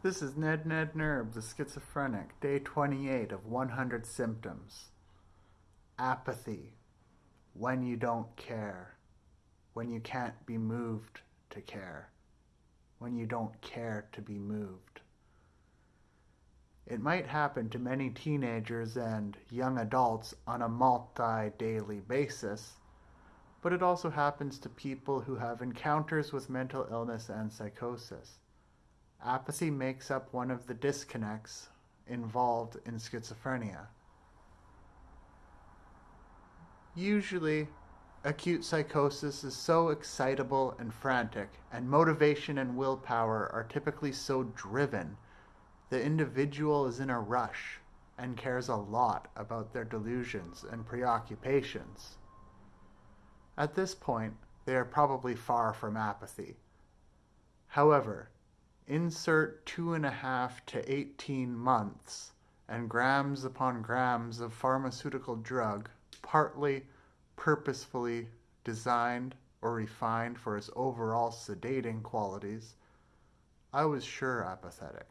This is Ned Ned Nerb, the schizophrenic, day 28 of 100 symptoms. Apathy. When you don't care. When you can't be moved to care. When you don't care to be moved. It might happen to many teenagers and young adults on a multi-daily basis, but it also happens to people who have encounters with mental illness and psychosis. Apathy makes up one of the disconnects involved in schizophrenia. Usually, acute psychosis is so excitable and frantic, and motivation and willpower are typically so driven, the individual is in a rush and cares a lot about their delusions and preoccupations. At this point, they are probably far from apathy. However, insert two and a half to 18 months and grams upon grams of pharmaceutical drug, partly purposefully designed or refined for its overall sedating qualities, I was sure apathetic.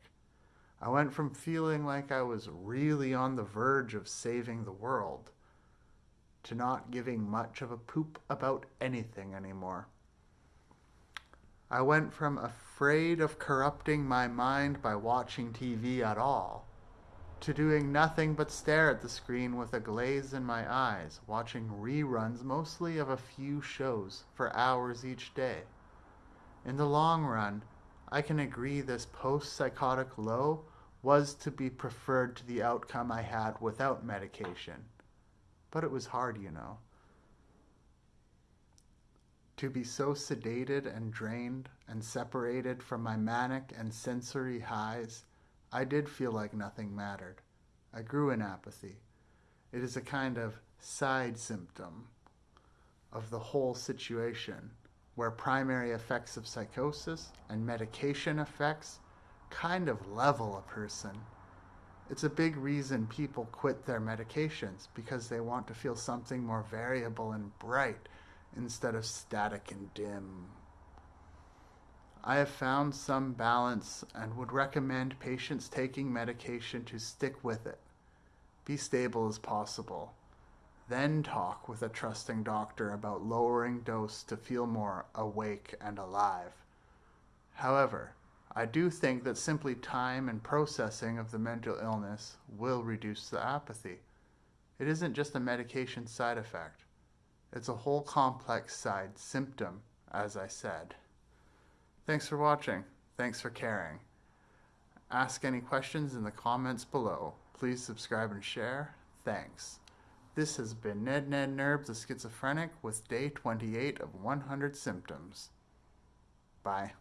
I went from feeling like I was really on the verge of saving the world to not giving much of a poop about anything anymore. I went from afraid of corrupting my mind by watching TV at all to doing nothing but stare at the screen with a glaze in my eyes, watching reruns mostly of a few shows for hours each day. In the long run, I can agree this post-psychotic low was to be preferred to the outcome I had without medication. But it was hard, you know. To be so sedated and drained and separated from my manic and sensory highs, I did feel like nothing mattered. I grew in apathy. It is a kind of side symptom of the whole situation where primary effects of psychosis and medication effects kind of level a person. It's a big reason people quit their medications because they want to feel something more variable and bright instead of static and dim. I have found some balance and would recommend patients taking medication to stick with it. Be stable as possible. Then talk with a trusting doctor about lowering dose to feel more awake and alive. However, I do think that simply time and processing of the mental illness will reduce the apathy. It isn't just a medication side effect. It's a whole complex side symptom, as I said. Thanks for watching. Thanks for caring. Ask any questions in the comments below. Please subscribe and share. Thanks. This has been Ned Ned Nerb, the schizophrenic, with day 28 of 100 symptoms. Bye.